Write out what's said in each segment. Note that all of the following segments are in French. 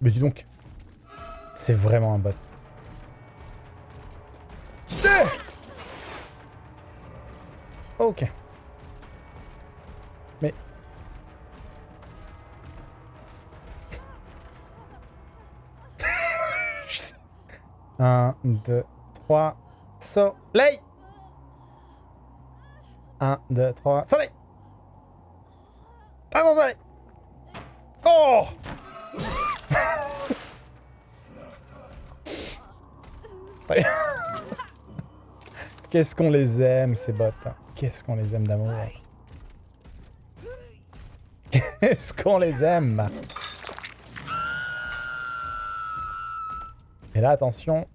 Mais dis donc. C'est vraiment un bot. Ok. Mais... 1, 2, 3, soleil 1, 2, 3, soleil Allons, soleil Oh Qu'est-ce qu'on les aime, ces bots. Hein. Qu'est-ce qu'on les aime d'amour. Qu'est-ce qu'on les aime. Et là, attention.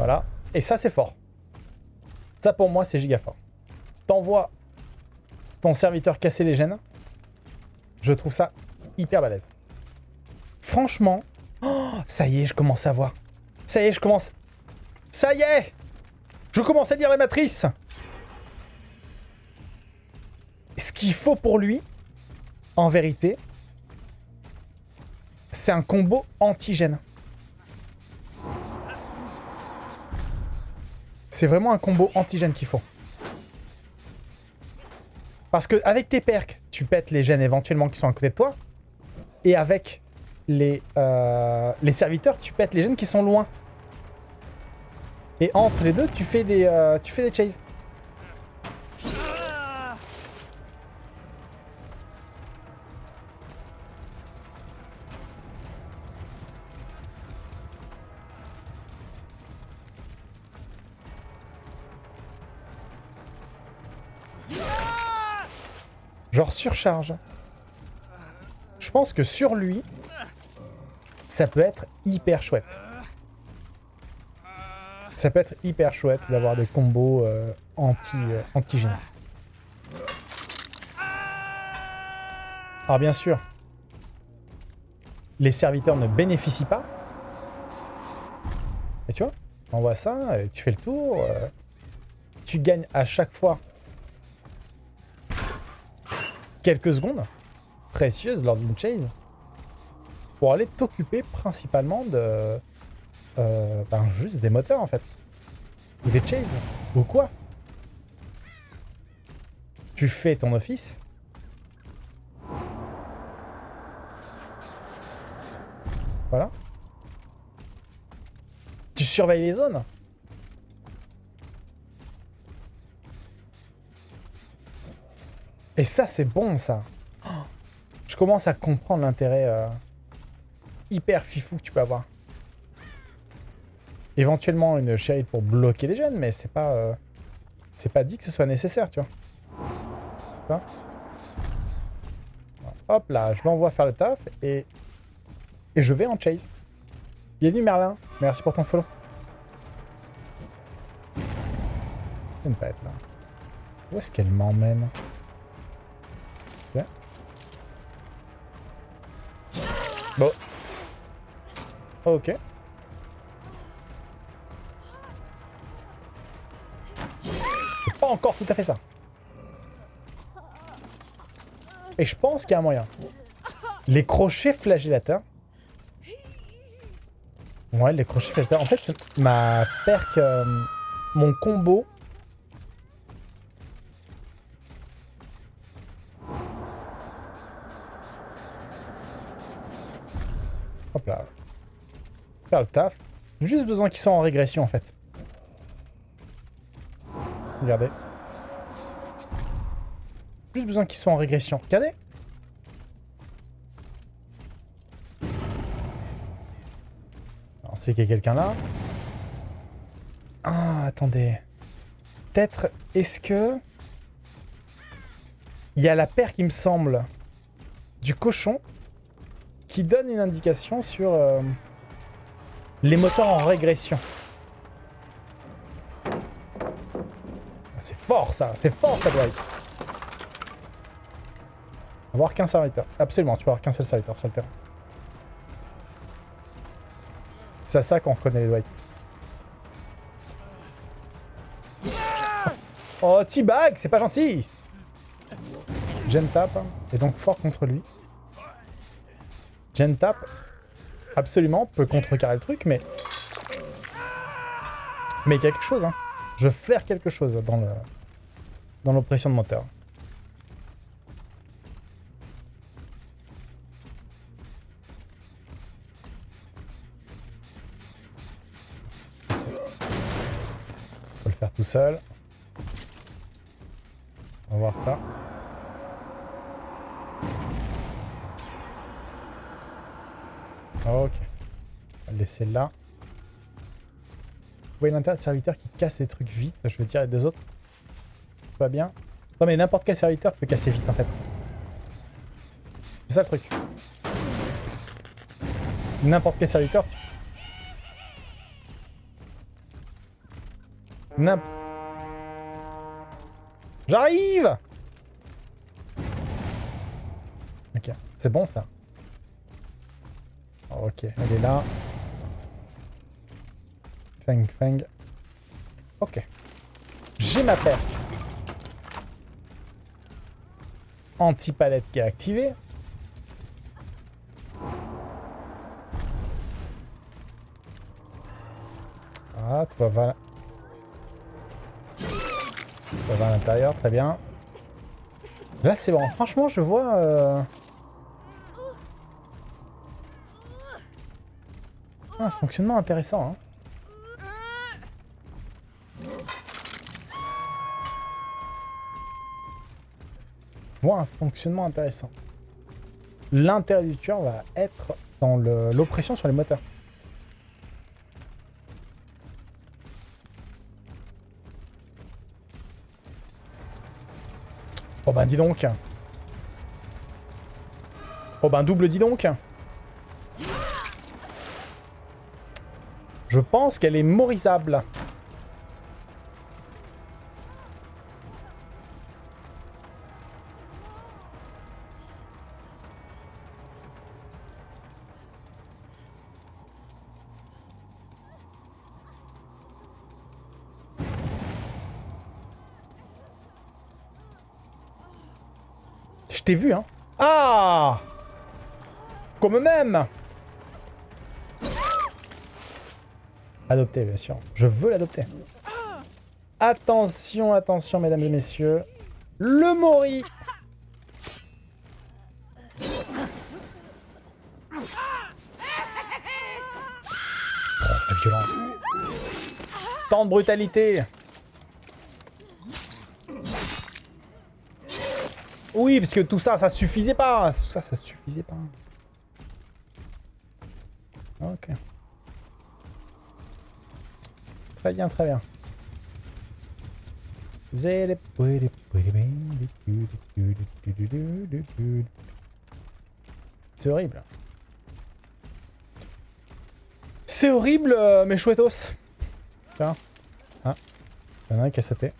Voilà. Et ça, c'est fort. Ça, pour moi, c'est giga fort. T'envoies ton serviteur casser les gènes. Je trouve ça hyper balèze. Franchement, oh, ça y est, je commence à voir. Ça y est, je commence... Ça y est Je commence à lire la matrice Ce qu'il faut pour lui, en vérité, c'est un combo antigène. C'est vraiment un combo antigène qu'il faut. Parce que avec tes perks, tu pètes les gènes éventuellement qui sont à côté de toi. Et avec les, euh, serviteurs, tu pètes les gènes qui sont loin. Et entre les deux, tu fais des, euh, tu fais des chases. Genre surcharge. Je pense que sur lui, ça peut être hyper chouette. Ça peut être hyper chouette d'avoir des combos euh, anti, euh, anti Alors bien sûr, les serviteurs ne bénéficient pas. Et tu vois, on voit ça, tu fais le tour. Euh, tu gagnes à chaque fois quelques secondes précieuses lors d'une chase pour aller t'occuper principalement de euh, ben juste des moteurs en fait. Ou des chases. Ou quoi Tu fais ton office. Voilà. Tu surveilles les zones. Et ça, c'est bon, ça. je commence à comprendre l'intérêt euh, hyper fifou que tu peux avoir. Éventuellement une shade pour bloquer les gènes, mais c'est pas... Euh, c'est pas dit que ce soit nécessaire, tu vois. Hop là, je l'envoie faire le taf et... Et je vais en chase. Bienvenue Merlin, merci pour ton follow. Je ne pas être là. Où est-ce qu'elle m'emmène? Ok. Pas encore tout à fait ça. Et je pense qu'il y a un moyen. Les crochets flagellateurs. Ouais, les crochets flagellateurs. En fait, ma perk... Euh, mon combo Hop là. Faire le taf. Juste besoin qu'ils soient en régression en fait. Regardez. Juste besoin qu'ils soient en régression. Regardez. On sait qu'il y a quelqu'un là. Ah, attendez. Peut-être, est-ce que... Il y a la paire qui me semble du cochon qui donne une indication sur euh, les moteurs en régression. Ah, c'est fort ça, c'est fort ça doit être. Avoir qu'un serviteur. Absolument, tu peux avoir qu'un seul serviteur sur le terrain. C'est à ça qu'on reconnaît les Dwight. Oh, T-Bag, c'est pas gentil Gen Tap hein, est donc fort contre lui. Gen Tap, absolument, peut contrecarrer le truc, mais... Mais il y a quelque chose, hein. Je flaire quelque chose dans le dans l'oppression de moteur. Faut le faire tout seul. On va voir ça. Ok. On va laisser là. Vous voyez l'intérêt de serviteur qui casse les trucs vite. Je veux dire les deux autres. Pas bien. Non mais n'importe quel serviteur peut casser vite en fait. C'est ça le truc. N'importe quel serviteur. N'importe... J'arrive Ok, c'est bon ça. Ok, elle est là. Feng Feng. Ok. J'ai ma paire. Anti-palette qui est activée. Ah, tu vas vers... Tu vas à l'intérieur, très bien. Là, c'est bon. Franchement, je vois... Euh... un fonctionnement intéressant. Hein. Je vois un fonctionnement intéressant. L'intérêt du tueur va être dans l'oppression sur les moteurs. Oh ben dis donc Oh ben double dis donc Je pense qu'elle est morisable. Je t'ai vu, hein. Ah Comme même Adopter, bien sûr. Je veux l'adopter. Attention, attention, mesdames et messieurs. Le Mori la violence. Tant de brutalité Oui, parce que tout ça, ça suffisait pas. Tout ça, ça suffisait pas. Ok. Très bien, très bien. C'est horrible. C'est horrible, euh, mes chouettos. Tiens. Ah. Il y en a un qui a sauté.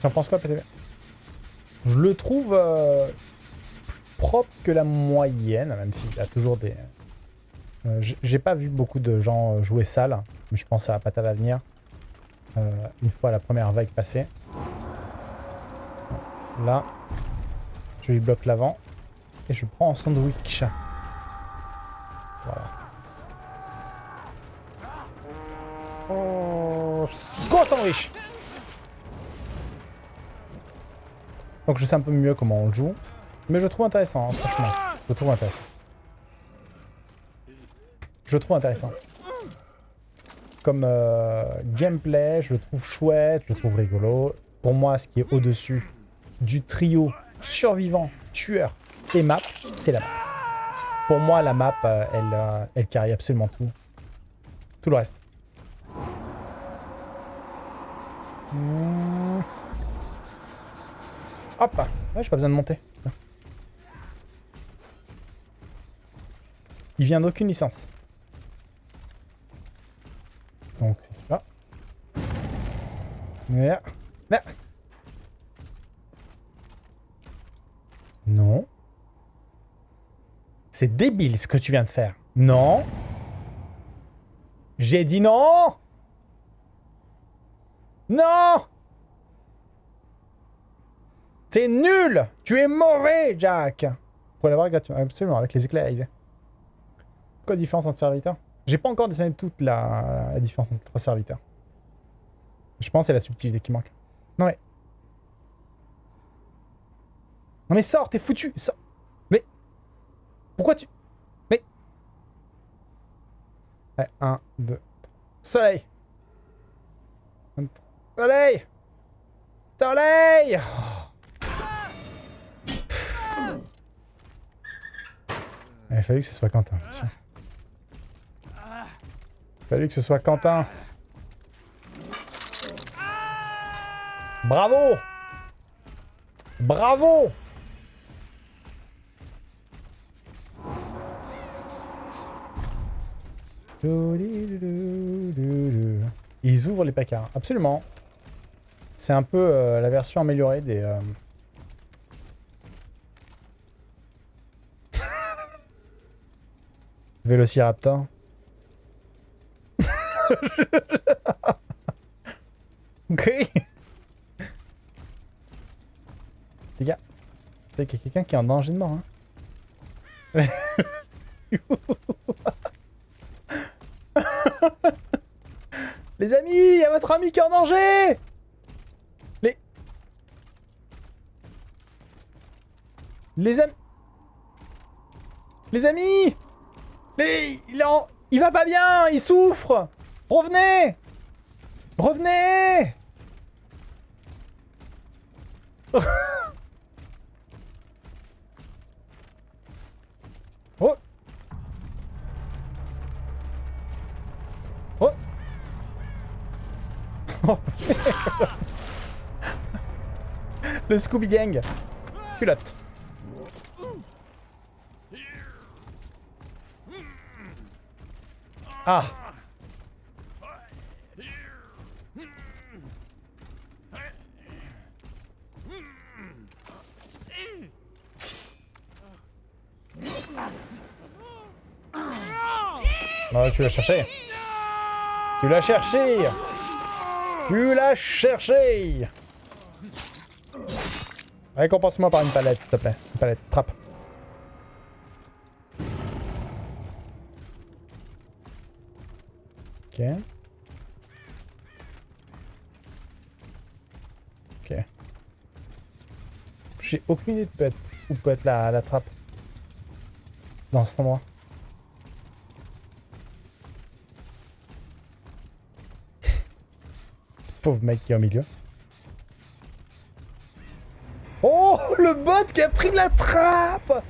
Tu en penses quoi, PTV Je le trouve... Euh, propre que la moyenne, même s'il a toujours des... Euh, j'ai pas vu beaucoup de gens jouer sale, mais je pense à à l'avenir. Euh, une fois la première vague passée. Là, je lui bloque l'avant. Et je prends en sandwich. Voilà. Oh, sandwich Donc je sais un peu mieux comment on le joue. Mais je trouve intéressant, hein, franchement. Je trouve intéressant. Je trouve intéressant. Comme euh, gameplay, je le trouve chouette, je le trouve rigolo. Pour moi, ce qui est au-dessus du trio survivant, tueur et map, c'est la map. Pour moi, la map, euh, elle, euh, elle absolument tout. Tout le reste. Mmh. Hop Ouais, j'ai pas besoin de monter. Il vient d'aucune licence. Donc c'est ça. Là. Là. Non. C'est débile ce que tu viens de faire. Non. J'ai dit non Non C'est nul Tu es mauvais, Jack Pour l'avoir gratuitement, absolument, avec les éclairs Différence entre serviteurs? J'ai pas encore dessiné toute la, la différence entre serviteurs. Je pense que c'est la subtilité qui manque. Non mais... Non mais sors, t'es foutu sors. Mais... Pourquoi tu... Mais... Ouais, 1, 2, 3. Soleil Soleil Soleil Il a fallu que ce soit Quentin, bien sûr. Il a fallu que ce soit Quentin. Bravo Bravo Ils ouvrent les placards, absolument. C'est un peu euh, la version améliorée des... Euh... Vélociraptor. ok. Les gars, qu'il y a quelqu'un qui est en danger de mort. Hein. Les amis, il y a votre ami qui est en danger Les... Les amis... Les amis Les... Il, en... il va pas bien Il souffre Revenez! Revenez! Le Scooby Gang. Culotte. Ah Oh, tu l'as cherché Tu l'as cherché Tu l'as cherché Récompense-moi par une palette, s'il te plaît. Une palette, trappe. Ok. Ok. J'ai aucune idée de où peut être la, la trappe. Dans cet endroit. Pauvre mec qui est au milieu. Oh, le bot qui a pris de la trappe